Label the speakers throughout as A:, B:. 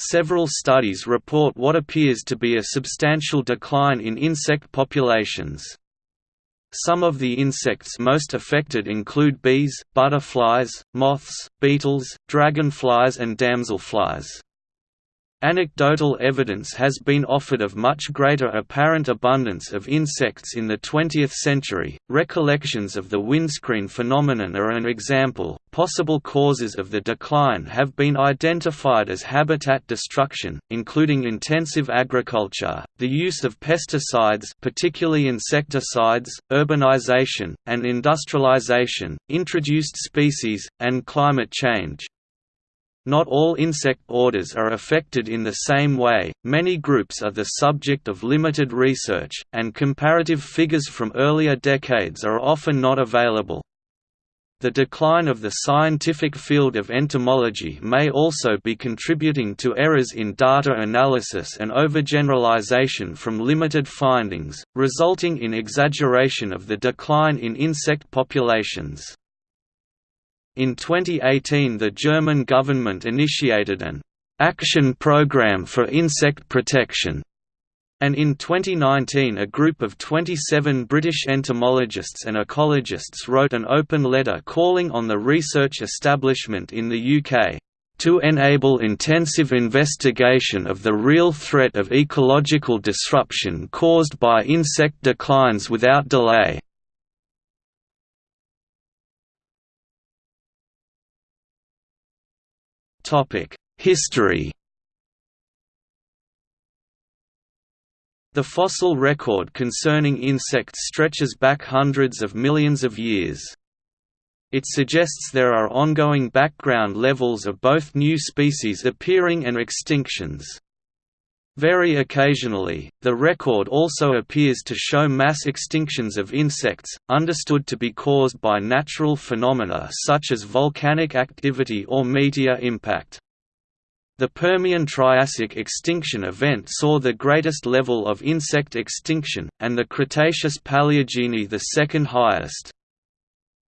A: several studies report what appears to be a substantial decline in insect populations. Some of the insects most affected include bees, butterflies, moths, beetles, dragonflies and damselflies. Anecdotal evidence has been offered of much greater apparent abundance of insects in the 20th century. Recollections of the windscreen phenomenon are an example. Possible causes of the decline have been identified as habitat destruction, including intensive agriculture, the use of pesticides, particularly insecticides, urbanization, and industrialization, introduced species, and climate change. Not all insect orders are affected in the same way, many groups are the subject of limited research, and comparative figures from earlier decades are often not available. The decline of the scientific field of entomology may also be contributing to errors in data analysis and overgeneralization from limited findings, resulting in exaggeration of the decline in insect populations. In 2018 the German government initiated an «action program for insect protection» and in 2019 a group of 27 British entomologists and ecologists wrote an open letter calling on the research establishment in the UK to enable intensive investigation of the real threat of ecological disruption caused by insect declines without delay. History The fossil record concerning insects stretches back hundreds of millions of years. It suggests there are ongoing background levels of both new species appearing and extinctions. Very occasionally, the record also appears to show mass extinctions of insects, understood to be caused by natural phenomena such as volcanic activity or meteor impact. The Permian-Triassic extinction event saw the greatest level of insect extinction, and the Cretaceous-Paleogene the second highest.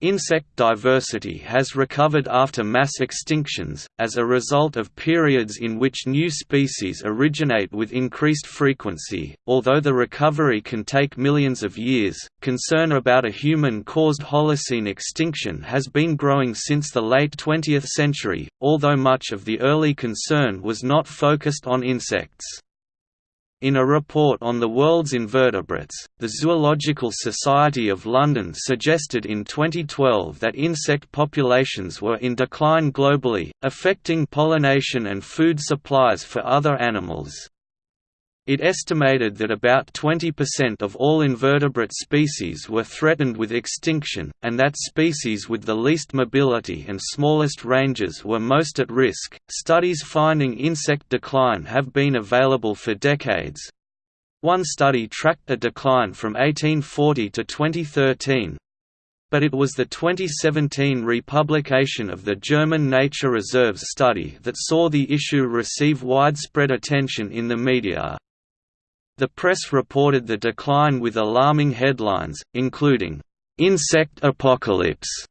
A: Insect diversity has recovered after mass extinctions, as a result of periods in which new species originate with increased frequency. Although the recovery can take millions of years, concern about a human caused Holocene extinction has been growing since the late 20th century, although much of the early concern was not focused on insects. In a report on the world's invertebrates, the Zoological Society of London suggested in 2012 that insect populations were in decline globally, affecting pollination and food supplies for other animals. It estimated that about 20% of all invertebrate species were threatened with extinction, and that species with the least mobility and smallest ranges were most at risk. Studies finding insect decline have been available for decades. One study tracked a decline from 1840 to 2013, but it was the 2017 republication of the German Nature Reserves study that saw the issue receive widespread attention in the media. The press reported the decline with alarming headlines, including, "'Insect Apocalypse'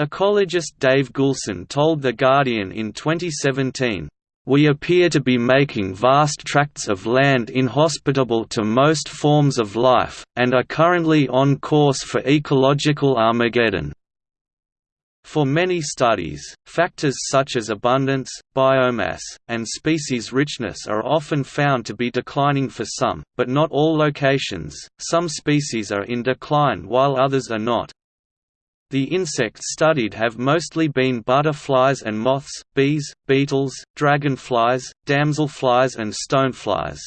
A: Ecologist Dave Goulson told The Guardian in 2017, we appear to be making vast tracts of land inhospitable to most forms of life, and are currently on course for ecological Armageddon. For many studies, factors such as abundance, biomass, and species richness are often found to be declining for some, but not all locations. Some species are in decline while others are not. The insects studied have mostly been butterflies and moths, bees, beetles, dragonflies, damselflies and stoneflies.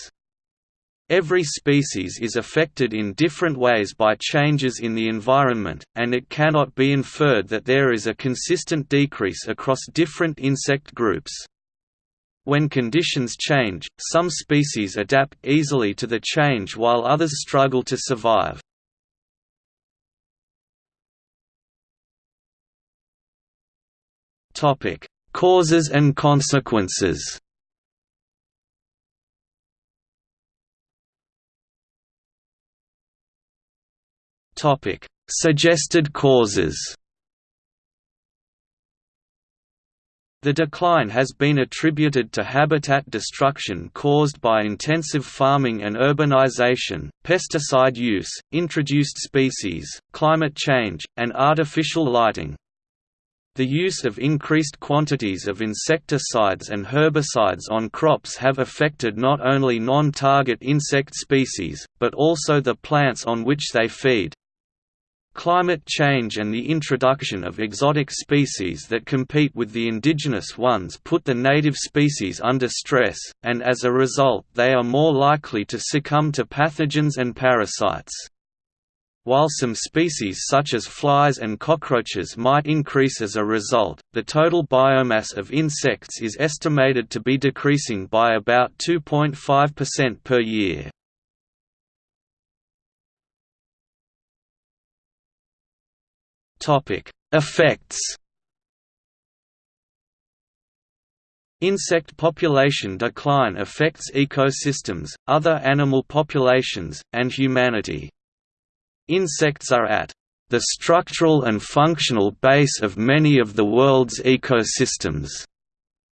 A: Every species is affected in different ways by changes in the environment, and it cannot be inferred that there is a consistent decrease across different insect groups. When conditions change, some species adapt easily to the change while others struggle to survive. Causes and consequences Topic: Suggested causes. The decline has been attributed to habitat destruction caused by intensive farming and urbanization, pesticide use, introduced species, climate change, and artificial lighting. The use of increased quantities of insecticides and herbicides on crops have affected not only non-target insect species, but also the plants on which they feed. Climate change and the introduction of exotic species that compete with the indigenous ones put the native species under stress, and as a result they are more likely to succumb to pathogens and parasites. While some species such as flies and cockroaches might increase as a result, the total biomass of insects is estimated to be decreasing by about 2.5% per year. Effects. Insect population decline affects ecosystems, other animal populations, and humanity. Insects are at the structural and functional base of many of the world's ecosystems.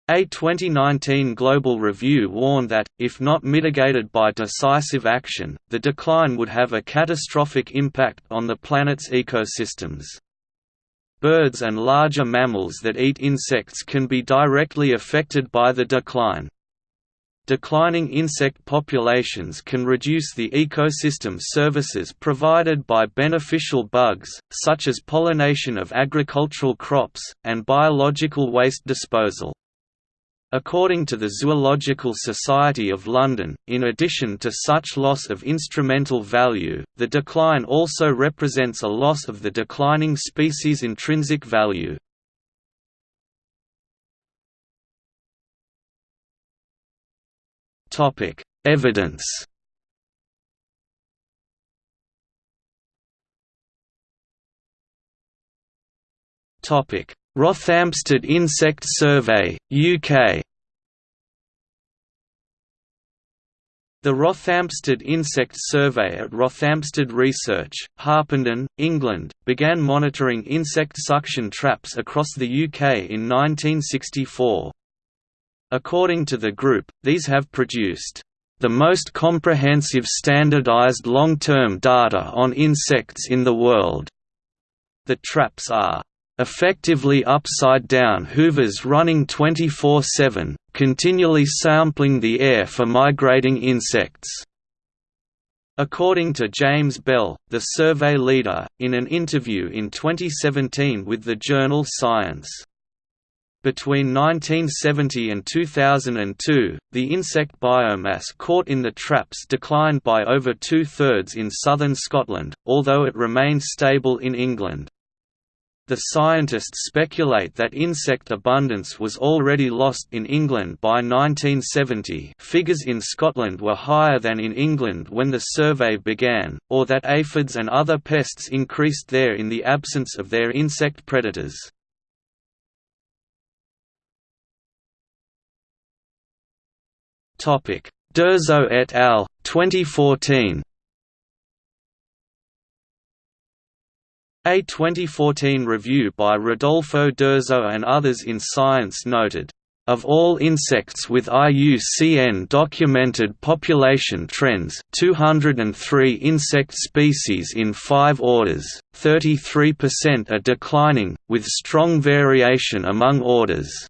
A: A 2019 global review warned that, if not mitigated by decisive action, the decline would have a catastrophic impact on the planet's ecosystems. Birds and larger mammals that eat insects can be directly affected by the decline. Declining insect populations can reduce the ecosystem services provided by beneficial bugs, such as pollination of agricultural crops, and biological waste disposal. According to the Zoological Society of London, in addition to such loss of instrumental value, the decline also represents a loss of the declining species' intrinsic value. Evidence Rothamsted Insect Survey, UK The Rothamsted Insect Survey at Rothamsted Research, Harpenden, England, began monitoring insect suction traps across the UK in 1964. According to the group, these have produced the most comprehensive standardized long-term data on insects in the world. The traps are effectively upside-down hoovers running 24-7, continually sampling the air for migrating insects. According to James Bell, the survey leader, in an interview in 2017 with the journal Science. Between 1970 and 2002, the insect biomass caught in the traps declined by over two-thirds in southern Scotland, although it remained stable in England. The scientists speculate that insect abundance was already lost in England by 1970 figures in Scotland were higher than in England when the survey began, or that aphids and other pests increased there in the absence of their insect predators. Dirzo et al. 2014 A 2014 review by Rodolfo Dirzo and others in Science noted, of all insects with IUCN documented population trends 203 insect species in five orders, 33% are declining, with strong variation among orders.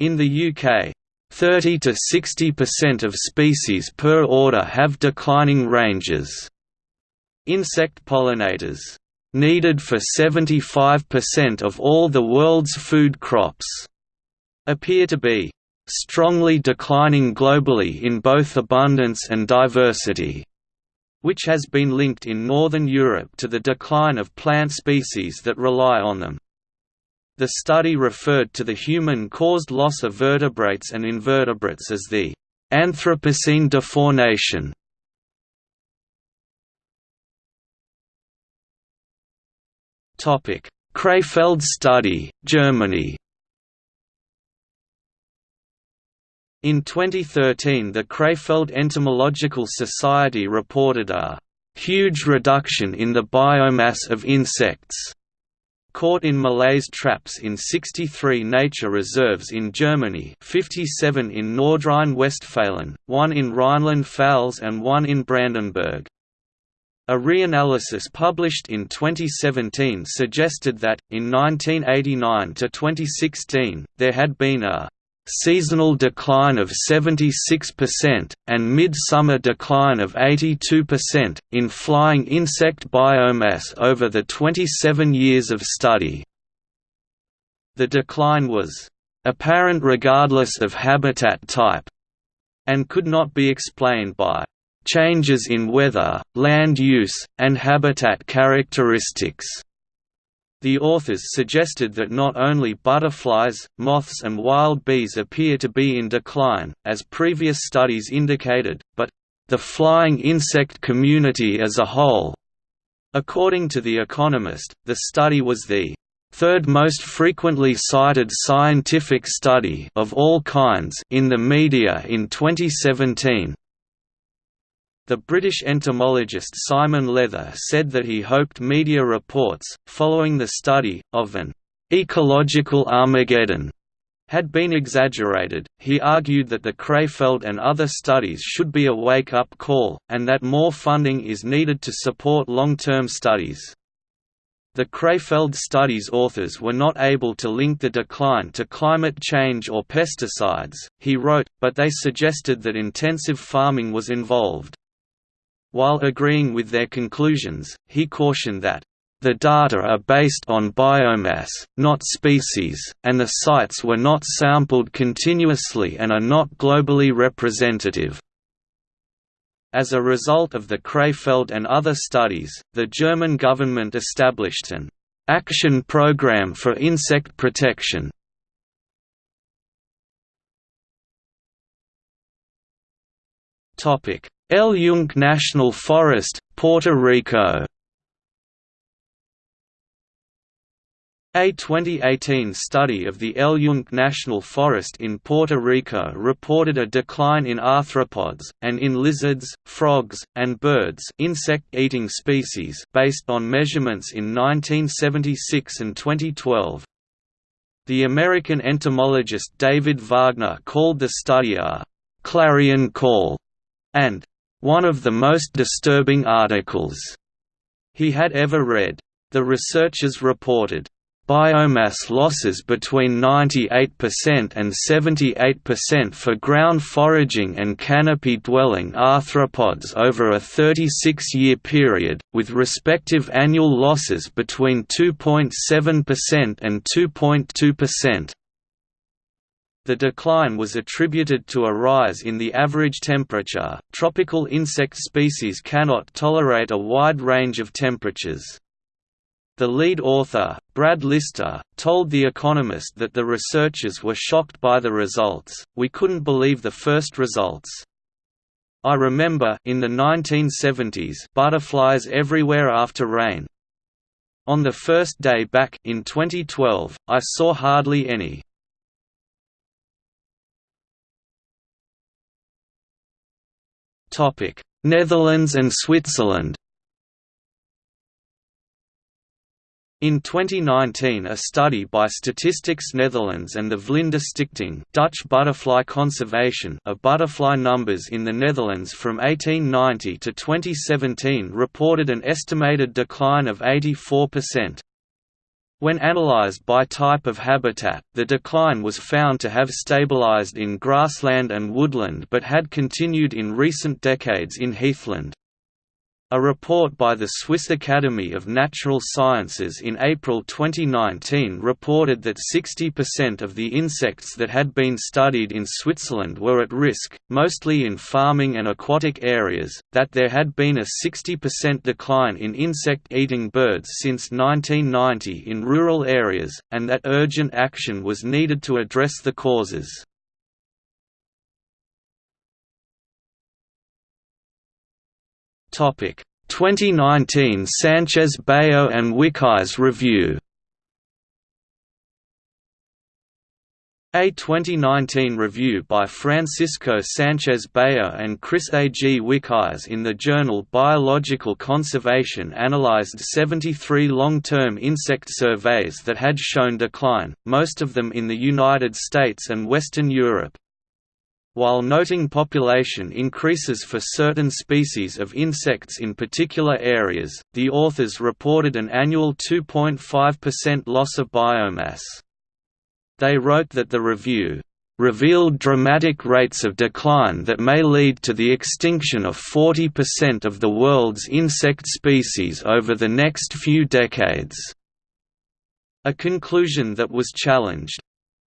A: In the UK, 30 to 60% of species per order have declining ranges. Insect pollinators needed for 75% of all the world's food crops, appear to be strongly declining globally in both abundance and diversity, which has been linked in Northern Europe to the decline of plant species that rely on them. The study referred to the human-caused loss of vertebrates and invertebrates as the Anthropocene defaunation. Krefeld study, Germany In 2013 the Krefeld Entomological Society reported a «huge reduction in the biomass of insects» caught in Malaise traps in 63 nature reserves in Germany 57 in Nordrhein-Westfalen, one in Rhineland-Pfalz and one in Brandenburg. A reanalysis published in 2017 suggested that, in 1989 to 2016, there had been a seasonal decline of 76%, and mid-summer decline of 82%, in flying insect biomass over the 27 years of study. The decline was apparent regardless of habitat type, and could not be explained by changes in weather, land use, and habitat characteristics. The authors suggested that not only butterflies, moths and wild bees appear to be in decline, as previous studies indicated, but the flying insect community as a whole. According to The Economist, the study was the third most frequently cited scientific study of all kinds in the media in 2017. The British entomologist Simon Leather said that he hoped media reports, following the study, of an ecological Armageddon had been exaggerated. He argued that the Krefeld and other studies should be a wake up call, and that more funding is needed to support long term studies. The Krefeld study's authors were not able to link the decline to climate change or pesticides, he wrote, but they suggested that intensive farming was involved. While agreeing with their conclusions, he cautioned that the data are based on biomass, not species, and the sites were not sampled continuously and are not globally representative. As a result of the Krefeld and other studies, the German government established an «action program for insect protection». El Yunque National Forest, Puerto Rico A 2018 study of the El Yunque National Forest in Puerto Rico reported a decline in arthropods, and in lizards, frogs, and birds insect-eating species based on measurements in 1976 and 2012. The American entomologist David Wagner called the study a «clarion call» and one of the most disturbing articles he had ever read. The researchers reported, biomass losses between 98% and 78% for ground foraging and canopy-dwelling arthropods over a 36-year period, with respective annual losses between 2.7% and 2.2%. The decline was attributed to a rise in the average temperature. Tropical insect species cannot tolerate a wide range of temperatures. The lead author, Brad Lister, told The Economist that the researchers were shocked by the results, we couldn't believe the first results. I remember in the 1970s butterflies everywhere after rain. On the first day back in 2012, I saw hardly any. Netherlands and Switzerland In 2019 a study by Statistics Netherlands and the Vlinderstichting Dutch butterfly conservation of butterfly numbers in the Netherlands from 1890 to 2017 reported an estimated decline of 84%. When analyzed by type of habitat, the decline was found to have stabilized in grassland and woodland but had continued in recent decades in heathland. A report by the Swiss Academy of Natural Sciences in April 2019 reported that 60% of the insects that had been studied in Switzerland were at risk, mostly in farming and aquatic areas, that there had been a 60% decline in insect-eating birds since 1990 in rural areas, and that urgent action was needed to address the causes. Topic 2019 Sanchez Bayo and Wyckhuys review A 2019 review by Francisco Sanchez Bayo and Chris A. G. Wyckhuys in the journal Biological Conservation analyzed 73 long-term insect surveys that had shown decline, most of them in the United States and Western Europe. While noting population increases for certain species of insects in particular areas, the authors reported an annual 2.5% loss of biomass. They wrote that the review revealed dramatic rates of decline that may lead to the extinction of 40% of the world's insect species over the next few decades. A conclusion that was challenged.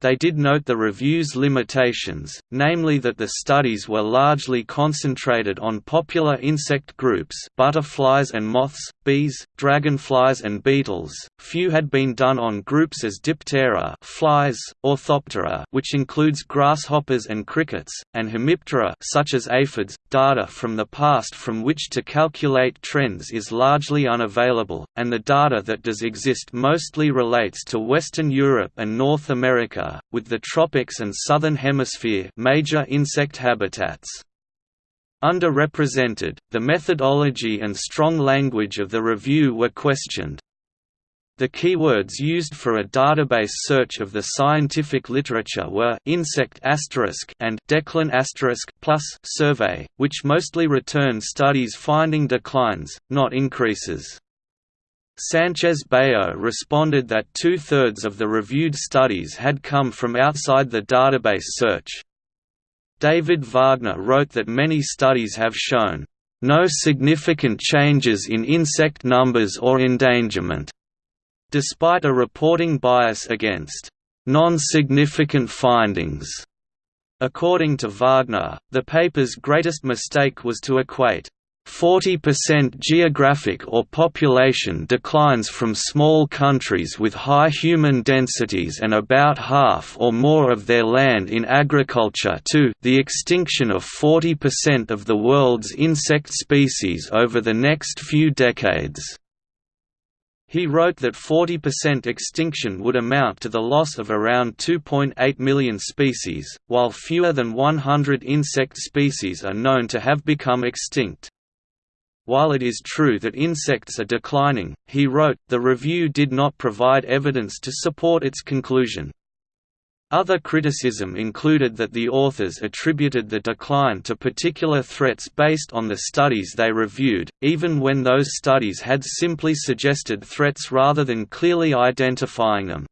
A: They did note the review's limitations, namely that the studies were largely concentrated on popular insect groups butterflies and moths, bees, dragonflies and beetles. Few had been done on groups as Diptera flies, Orthoptera which includes grasshoppers and crickets, and Hemiptera such as aphids. Data from the past from which to calculate trends is largely unavailable, and the data that does exist mostly relates to Western Europe and North America with the tropics and southern hemisphere major insect habitats. Underrepresented, the methodology and strong language of the review were questioned. The keywords used for a database search of the scientific literature were insect and decline plus survey, which mostly return studies finding declines, not increases. Sanchez Bayo responded that two-thirds of the reviewed studies had come from outside the database search. David Wagner wrote that many studies have shown, "...no significant changes in insect numbers or endangerment", despite a reporting bias against "...non-significant findings". According to Wagner, the paper's greatest mistake was to equate 40% geographic or population declines from small countries with high human densities and about half or more of their land in agriculture to the extinction of 40% of the world's insect species over the next few decades. He wrote that 40% extinction would amount to the loss of around 2.8 million species, while fewer than 100 insect species are known to have become extinct. While it is true that insects are declining, he wrote, the review did not provide evidence to support its conclusion. Other criticism included that the authors attributed the decline to particular threats based on the studies they reviewed, even when those studies had simply suggested threats rather than clearly identifying them.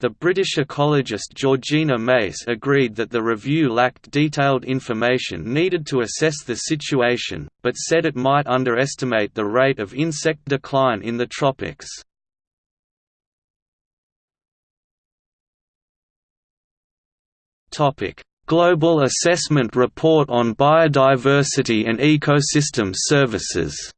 A: The British ecologist Georgina Mace agreed that the review lacked detailed information needed to assess the situation, but said it might underestimate the rate of insect decline in the tropics. Global Assessment Report on Biodiversity and Ecosystem Services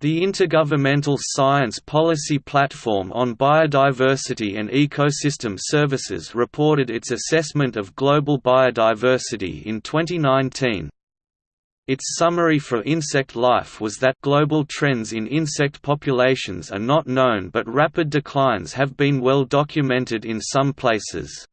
A: The Intergovernmental Science Policy Platform on Biodiversity and Ecosystem Services reported its assessment of global biodiversity in 2019. Its summary for insect life was that global trends in insect populations are not known but rapid declines have been well documented in some places.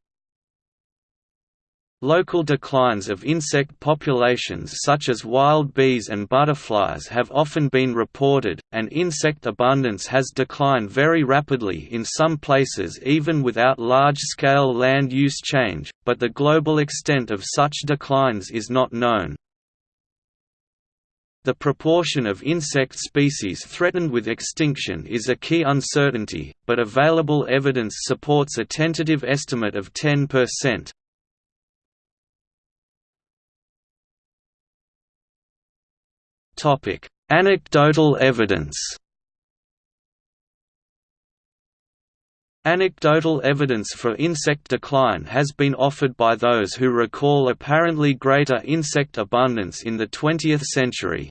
A: Local declines of insect populations such as wild bees and butterflies have often been reported, and insect abundance has declined very rapidly in some places even without large-scale land use change, but the global extent of such declines is not known. The proportion of insect species threatened with extinction is a key uncertainty, but available evidence supports a tentative estimate of 10%. Topic: Anecdotal evidence. Anecdotal evidence for insect decline has been offered by those who recall apparently greater insect abundance in the 20th century.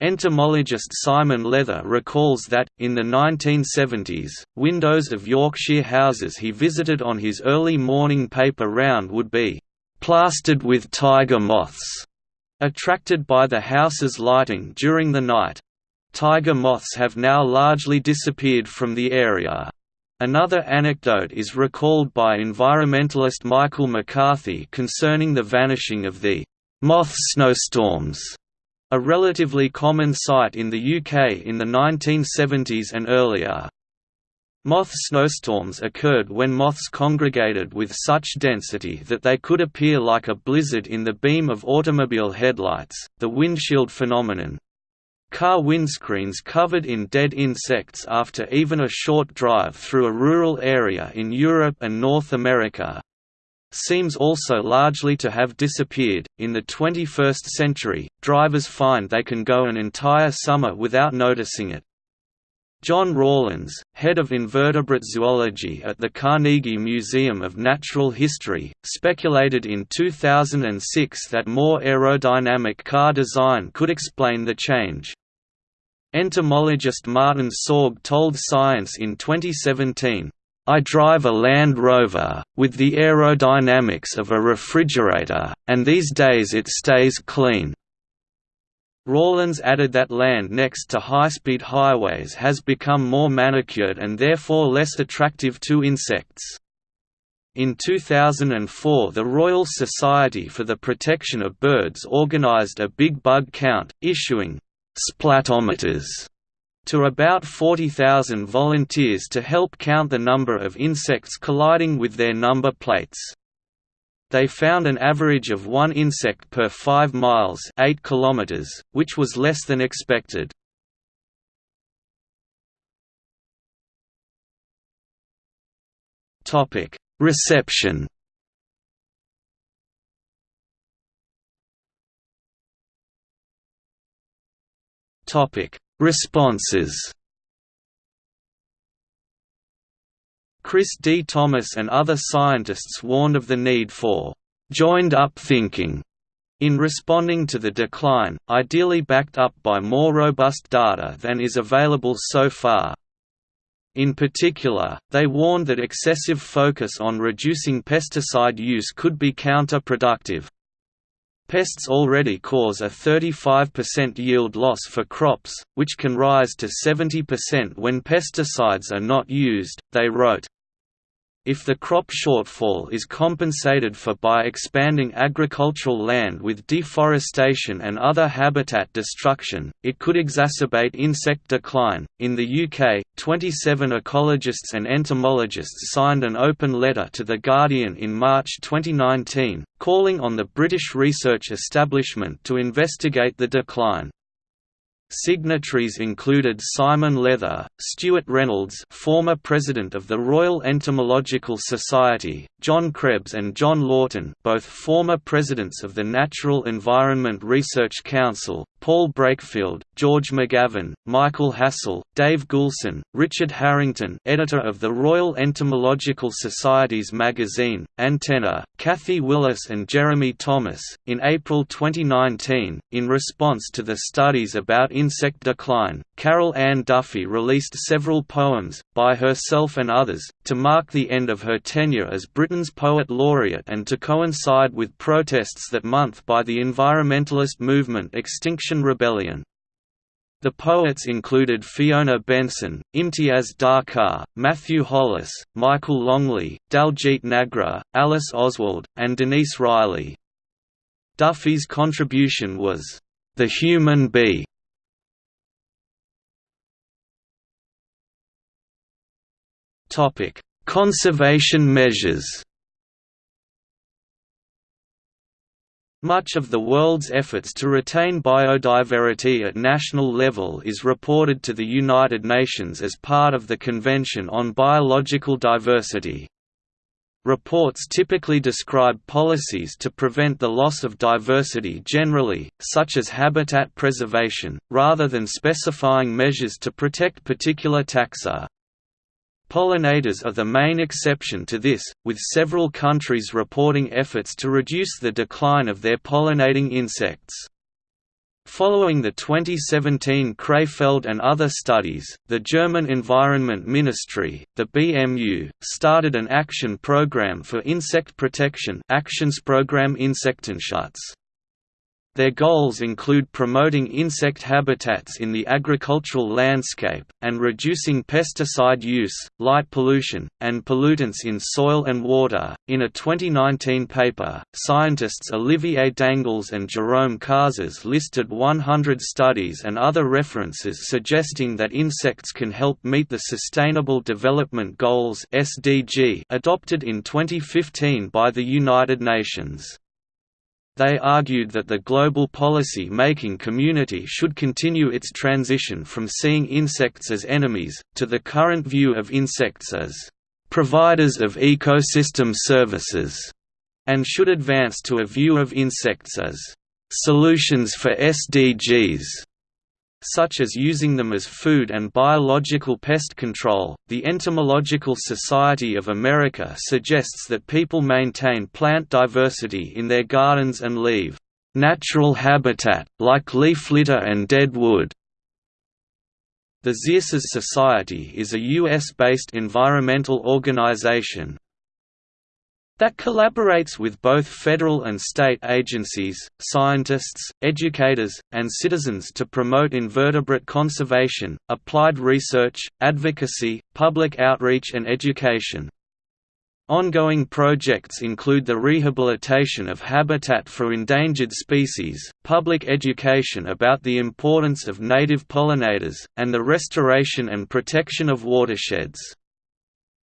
A: Entomologist Simon Leather recalls that, in the 1970s, windows of Yorkshire houses he visited on his early morning paper round would be "...plastered with tiger moths." Attracted by the house's lighting during the night. Tiger moths have now largely disappeared from the area. Another anecdote is recalled by environmentalist Michael McCarthy concerning the vanishing of the moth snowstorms, a relatively common sight in the UK in the 1970s and earlier. Moth snowstorms occurred when moths congregated with such density that they could appear like a blizzard in the beam of automobile headlights, the windshield phenomenon, Car windscreens covered in dead insects after even a short drive through a rural area in Europe and North America seems also largely to have disappeared. In the 21st century, drivers find they can go an entire summer without noticing it. John Rawlins, head of invertebrate zoology at the Carnegie Museum of Natural History, speculated in 2006 that more aerodynamic car design could explain the change. Entomologist Martin Sorg told Science in 2017, I drive a Land Rover, with the aerodynamics of a refrigerator, and these days it stays clean. Rawlins added that land next to high-speed highways has become more manicured and therefore less attractive to insects. In 2004 the Royal Society for the Protection of Birds organised a big bug count, issuing splatometers to about 40,000 volunteers to help count the number of insects colliding with their number plates. They found an average of one insect per 5 miles 8 kilometers, which was less than expected. Reception Responses. Chris D. Thomas and other scientists warned of the need for joined-up thinking in responding to the decline, ideally backed up by more robust data than is available so far. In particular, they warned that excessive focus on reducing pesticide use could be counterproductive. Pests already cause a 35% yield loss for crops, which can rise to 70% when pesticides are not used, they wrote. If the crop shortfall is compensated for by expanding agricultural land with deforestation and other habitat destruction, it could exacerbate insect decline. In the UK, 27 ecologists and entomologists signed an open letter to The Guardian in March 2019, calling on the British research establishment to investigate the decline. Signatories included Simon Leather, Stuart Reynolds former president of the Royal Entomological Society, John Krebs and John Lawton both former presidents of the Natural Environment Research Council, Paul Brakefield, George McGavin, Michael Hassell, Dave Goulson, Richard Harrington editor of the Royal Entomological Society's magazine, Antenna, Kathy Willis and Jeremy Thomas. In April 2019, in response to the studies about insect decline, Carol Ann Duffy released several poems, by herself and others, to mark the end of her tenure as Britain's Poet Laureate and to coincide with protests that month by the environmentalist movement Extinction Rebellion. The poets included Fiona Benson, Imtiaz Dharkar, Matthew Hollis, Michael Longley, Daljit Nagra, Alice Oswald, and Denise Riley. Duffy's contribution was, "...the human bee". Conservation measures Much of the world's efforts to retain biodiversity at national level is reported to the United Nations as part of the Convention on Biological Diversity. Reports typically describe policies to prevent the loss of diversity generally, such as habitat preservation, rather than specifying measures to protect particular taxa. Pollinators are the main exception to this, with several countries reporting efforts to reduce the decline of their pollinating insects. Following the 2017 Krefeld and other studies, the German Environment Ministry, the BMU, started an action program for insect protection Aktionsprogramm Insektenschutz. Their goals include promoting insect habitats in the agricultural landscape, and reducing pesticide use, light pollution, and pollutants in soil and water. In a 2019 paper, scientists Olivier Dangles and Jerome Casas listed 100 studies and other references suggesting that insects can help meet the Sustainable Development Goals (SDG) adopted in 2015 by the United Nations. They argued that the global policy-making community should continue its transition from seeing insects as enemies, to the current view of insects as «providers of ecosystem services», and should advance to a view of insects as «solutions for SDGs» such as using them as food and biological pest control. The Entomological Society of America suggests that people maintain plant diversity in their gardens and leave natural habitat, like leaf litter and dead wood. The Xerces Society is a U.S.-based environmental organization, that collaborates with both federal and state agencies, scientists, educators, and citizens to promote invertebrate conservation, applied research, advocacy, public outreach and education. Ongoing projects include the rehabilitation of habitat for endangered species, public education about the importance of native pollinators, and the restoration and protection of watersheds.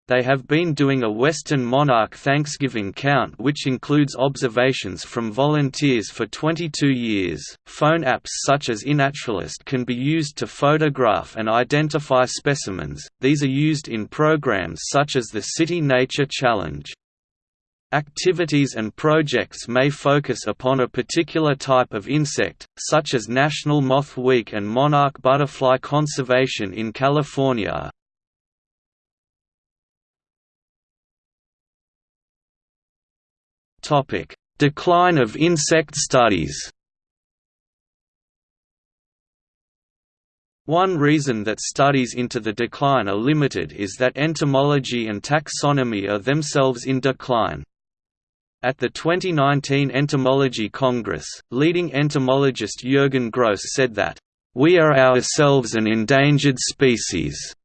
A: They have been doing a Western monarch Thanksgiving count which includes observations from volunteers for 22 years. Phone apps such as iNaturalist can be used to photograph and identify specimens. These are used in programs such as the City Nature Challenge. Activities and projects may focus upon a particular type of insect, such as National Moth Week and monarch butterfly conservation in California, Decline of insect studies. One reason that studies into the decline are limited is that entomology and taxonomy are themselves in decline. At the 2019 Entomology Congress, leading entomologist Jürgen Gross said that, "...we are ourselves an endangered species."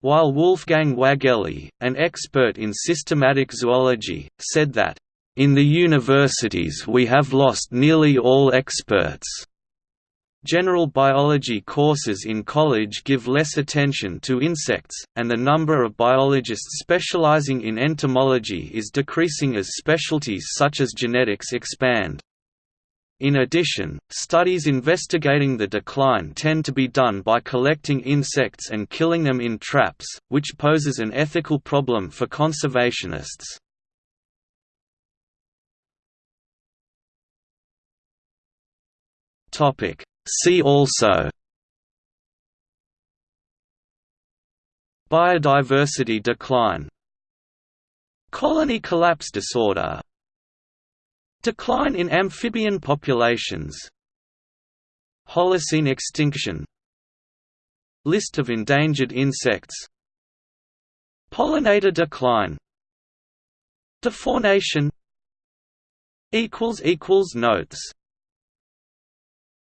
A: While Wolfgang Wägele, an expert in systematic zoology, said that, in the universities we have lost nearly all experts. General biology courses in college give less attention to insects, and the number of biologists specializing in entomology is decreasing as specialties such as genetics expand. In addition, studies investigating the decline tend to be done by collecting insects and killing them in traps, which poses an ethical problem for conservationists. Topic. See also Biodiversity decline Colony collapse disorder Decline in amphibian populations Holocene extinction List of endangered insects Pollinator decline Defaunation Notes